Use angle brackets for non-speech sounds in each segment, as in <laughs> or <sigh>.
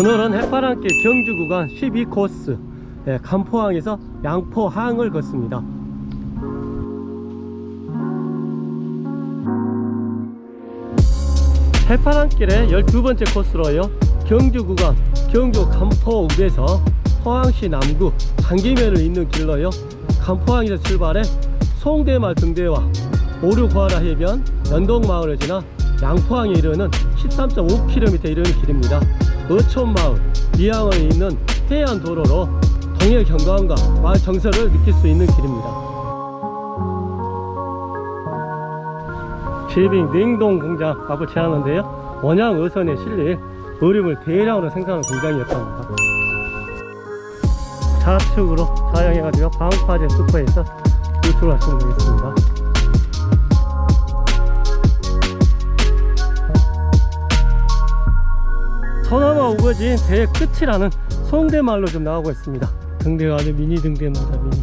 오늘은 해파랑길 경주 구간 12코스 예, 간포항에서 양포항을 걷습니다. 해파랑길의 12번째 코스로요 경주 구간 경주 간포읍에서 포항시 남구 강기면을 잇는 길로요 간포항에서 출발해 송대마을 등대와 오류과라 해변 연동마을을 지나 양포항에 이르는 13.5km 이르는 길입니다 어촌마을 이항을 잇는 해안도로로 동해 경관과 마을 정서를 느낄 수 있는 길입니다. 실빙 냉동 공장 앞을 지나는데요. 원양 어선에 실린 얼음을 대량으로 생산하는 공장이었답니다. 좌측으로 사용해가지고 방파제 슈퍼에서 유출을 하시면 되겠습니다 우거진 대의 끝이라는 송대마을로 좀 나오고 있습니다. 등대가 아주 미니 등대마다 미니.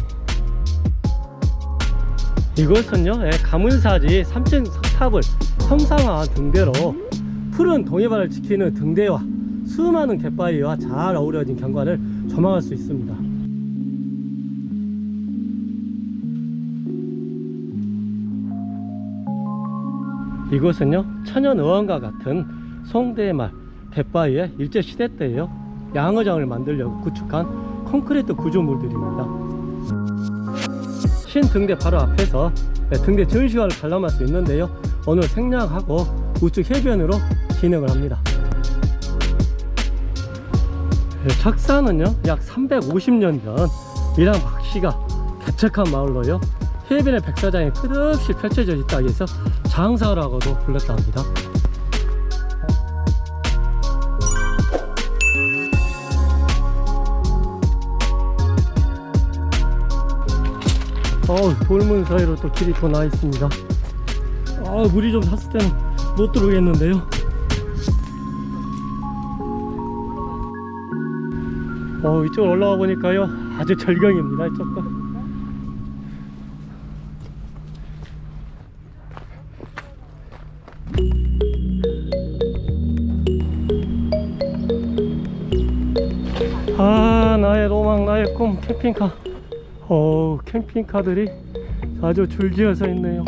이곳은요 예, 가문사지 3층 석탑을 형상화한 등대로 푸른 동해바다를 지키는 등대와 수많은 갯바위와 잘 어우러진 경관을 조망할 수 있습니다. 이곳은요 천연어항과 같은 송대말 갯바위에 일제시대 때에요. 양어장을 만들려고 구축한 콘크리트 구조물들입니다. 신등대 바로 앞에서 네, 등대 전시관을 관람할 수 있는데요. 오늘 생략하고 우측 해변으로 진행을 합니다. 네, 착사는요 약 350년 전 밀양 박씨가 개척한 마을로요. 해변의 백사장이 끝없이 펼쳐져 있다 해서 장사라고도 불렀다 합니다 어우 돌문 사이로 또 길이 또 나 있습니다. 아 물이 좀 찼을 때는 못 들어오겠는데요. 어 이쪽으로 올라와 보니까요 아주 절경입니다 이쪽도. 아 나의 로망 나의 꿈 캠핑카 어 캠핑카들이 아주 줄지어서 있네요.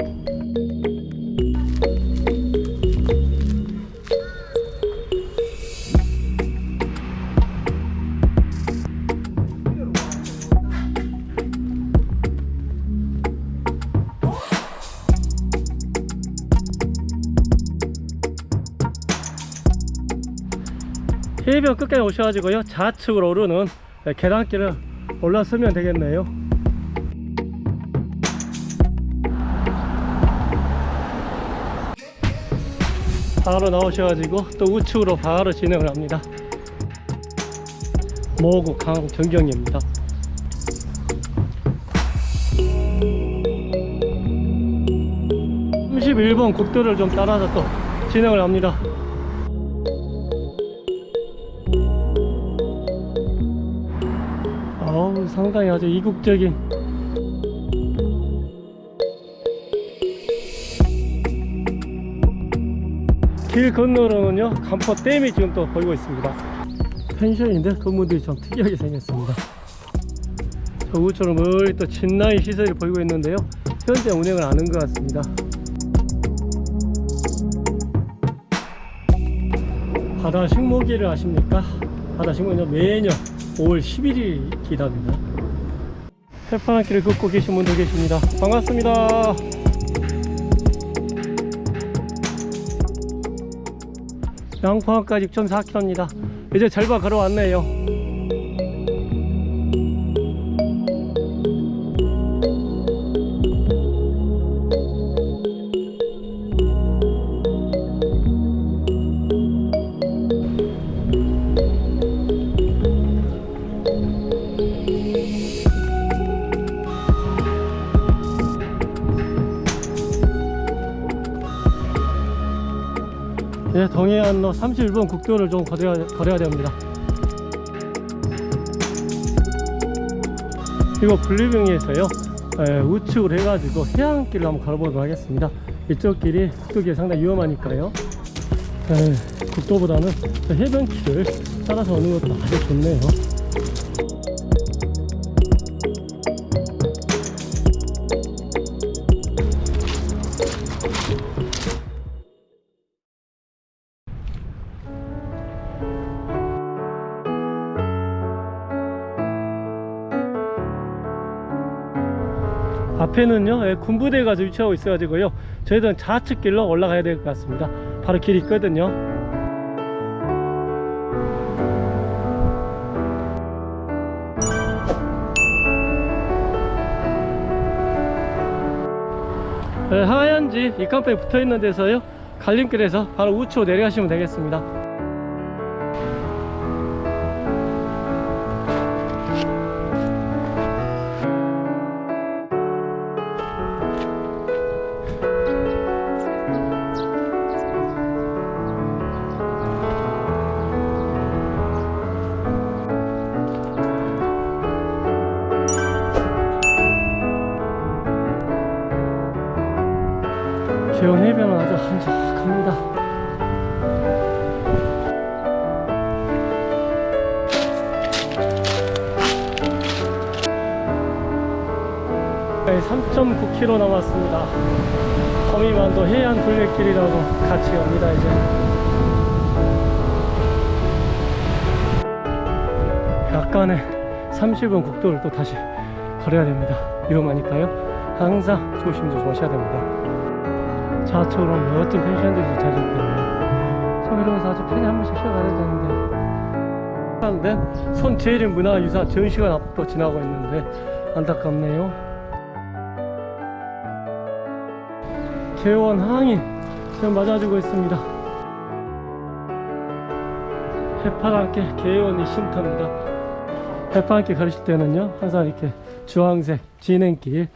해변 끝까지 오셔가지고요 좌측으로 오르는 계단길을 올라서면 되겠네요 바로 나오셔가지고 또 우측으로 바로 진행을 합니다. 모구 강 전경입니다. (31번) 국도를 좀 따라서 또 진행을 합니다. 어우 상당히 아주 이국적인 길 건너로는요 간포댐이 지금 또 보이고 있습니다. 펜션인데 건물들이 좀 특이하게 생겼습니다. 저 우처럼 멀리 또 진나이 시설이 보이고 있는데요. 현재 운행을 안 한 것 같습니다. 바다 식목일을 아십니까? 바다 식목일은 매년 5월 11일 기답니다. 해파란 길을 걷고 계신 분도 계십니다. 반갑습니다 양포항까지 6.4km입니다. 이제 절반 걸어왔네요 예, 동해안로 31번 국도를 좀 걸어야, 걸어야 됩니다. 이거 분리병에서요. 예, 우측으로 해가지고 해안길을 한번 걸어보도록 하겠습니다. 이쪽 길이 국도길 상당히 위험하니까요. 네, 국도보다는 해변길을 따라서 오는 것도 아주 좋네요. 앞에는요 예, 군부대가 좀 위치하고 있어 가지고요 저희들은 좌측 길로 올라가야 될 것 같습니다. 바로 길이 있거든요. 예, 하얀 집 이칸방에 붙어 있는 데서요 갈림길에서 바로 우측으로 내려가시면 되겠습니다 한적합니다. 네, 3.9km 남았습니다. 거미만도 해안 둘레길이라고 같이 갑니다 이제. 약간의 30분 국도를 또 다시 걸어야 됩니다. 위험하니까요. 항상 조심조심 하셔야 됩니다. 좌측으로 멋진 잡혀있네요. 참 이러면서 아주 편히 한 번씩 쉬어가야 되는데. 하는데 손재림 문화유산 전시관 앞도 지나고 있는데 안타깝네요. 개원 항인 지금 맞아주고 있습니다. 해파랑께 개원이 쉼터입니다. 해파랑께 걸으실 때는요 항상 이렇게 주황색 진행길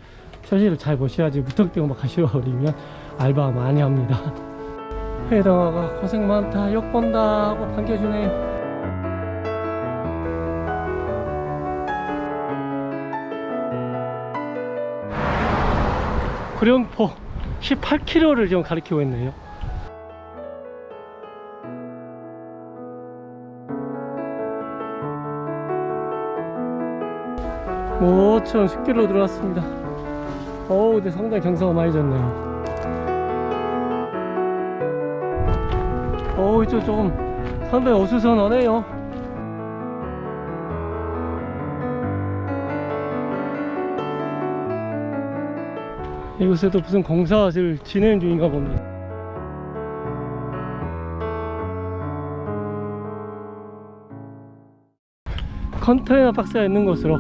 표시를 잘 보셔야지 무턱대고 막 가시러 버리면 알바 많이 합니다. 해당아가 고생 많다 욕 본다 하고 반겨주네요. 구룡포 18km를 지금 가리키고 있네요. 모처럼 10km 들어왔습니다. 어우, 근데 상당히 경사가 많이 졌네요. 어우, 이쪽 조금 상당히 어수선하네요. 이곳에도 무슨 공사를 진행 중인가 봅니다. 컨테이너 박스가 있는 곳으로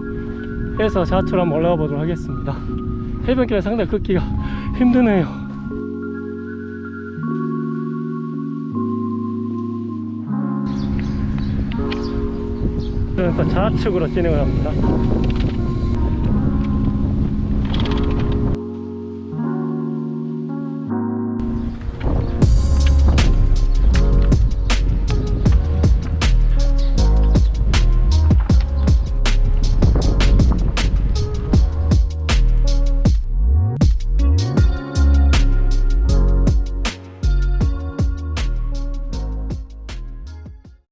해서 좌측으로 한번 올라가 보도록 하겠습니다. 해변길은 상당히 걷기가 <laughs> 힘드네요. 일단 좌측으로 진행을 합니다.